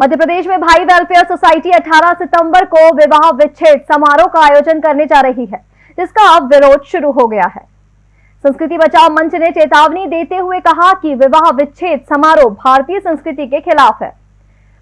मध्य प्रदेश में भाई welfare society 18 सितंबर को विवाह विच्छेद समारोह का आयोजन करने जा रही है, जिसका अब विरोध शुरू हो गया है। संस्कृति बचाओ मंच ने चेतावनी देते हुए कहा कि विवाह विच्छेद समारोह भारतीय संस्कृति के खिलाफ है।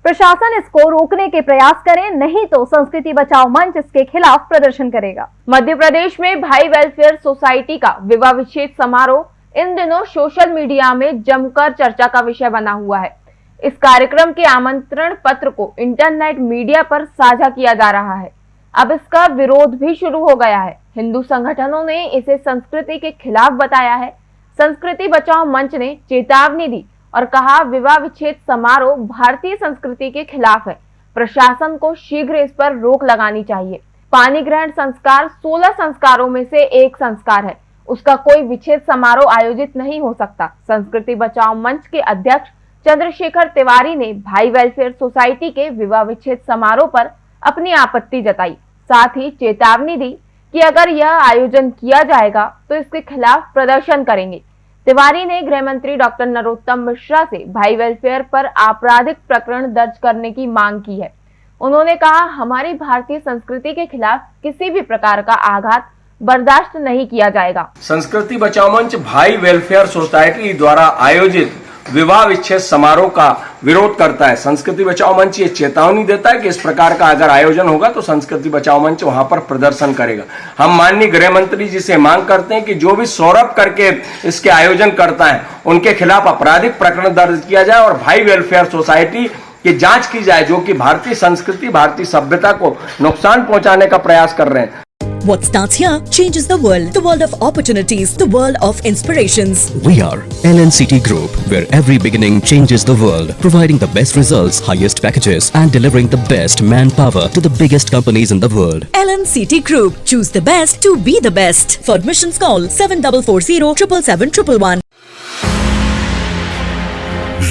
प्रशासन इसको रोकने के प्रयास करें, नहीं तो संस्कृति बचाओ मंच इसके खिलाफ प्रदर्शन करेगा। मध्य प्रदेश में भाई वेलफेयर सोसाइटी का विवाह विच्छेद समारोह, इन दिनों सोशल मीडिया में जमकर चर्चा का विषय बना हुआ है। इस कार्यक्रम के आमंत्रण पत्र को इंटरनेट मीडिया पर साझा किया जा रहा है। अब इसका विरोध भी शुरू हो गया है। हिंदू संगठनों ने इसे संस्कृति के खिलाफ बताया है। संस्कृति बचाओ मंच ने चेतावनी दी और कहा, विवाह विच्छेद समारोह भारतीय संस्कृति के खिलाफ है। प्रशासन को शीघ्र इस पर रोक लगानी चाहिए। पानी ग्रहण संस्कार 16 संस्कारों में से एक संस्कार है। उसका कोई विच्छेद समारोह आयोजित नहीं हो सकता। संस्कृति बचाओ मंच के अध्यक्ष चंद्रशेखर तिवारी ने भाई वेलफेयर सोसाइटी के विवाह विच्छेद समारोह पर अपनी आपत्ति जताई। साथ ही चेतावनी दी कि अगर यह आयोजन किया जाएगा तो इसके खिलाफ प्रदर्शन करेंगे। तिवारी ने गृह मंत्री डॉक्टर नरोत्तम मिश्रा से भाई वेलफेयर पर आपराधिक प्रकरण दर्ज करने की मांग की है। उन्होंने कहा, हमारी भारतीय संस्कृति के खिलाफ किसी भी प्रकार का आघात बर्दाश्त नहीं किया जाएगा। संस्कृति बचाओ मंच भाई वेलफेयर सोसाइटी द्वारा आयोजित विवाह विच्छेद समारोह का विरोध करता है। संस्कृति बचाओ मंच ये चेतावनी देता है कि इस प्रकार का अगर आयोजन होगा तो संस्कृति बचाओ मंच वहाँ पर प्रदर्शन करेगा। हम माननीय गृह मंत्री जी से मांग करते हैं कि जो भी सौरभ करके इसके आयोजन करता है, उनके खिलाफ आपराधिक प्रकरण दर्ज किया जाए और भाई वेलफेयर सोसाइटी की जाँच की जाए, जो कि भारतीय संस्कृति, भारतीय सभ्यता को नुकसान पहुँचाने का प्रयास कर रहे हैं। What starts here changes the world. The world of opportunities. The world of inspirations. We are LNCT Group, where every beginning changes the world, providing the best results, highest packages, and delivering the best manpower to the biggest companies in the world. LNCT Group. Choose the best to be the best. For admissions, call 7440 777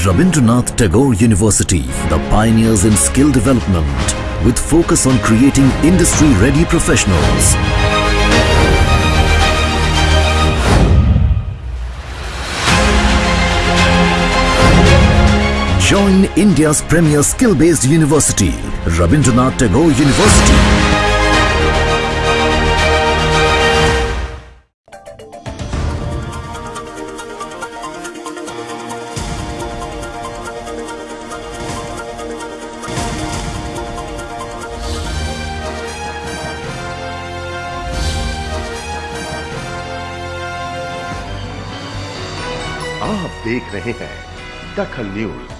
Rabindranath Tagore University, the pioneers in skill development with focus on creating industry-ready professionals. Join India's premier skill-based university, Rabindranath Tagore University. आप देख रहे हैं दखल news.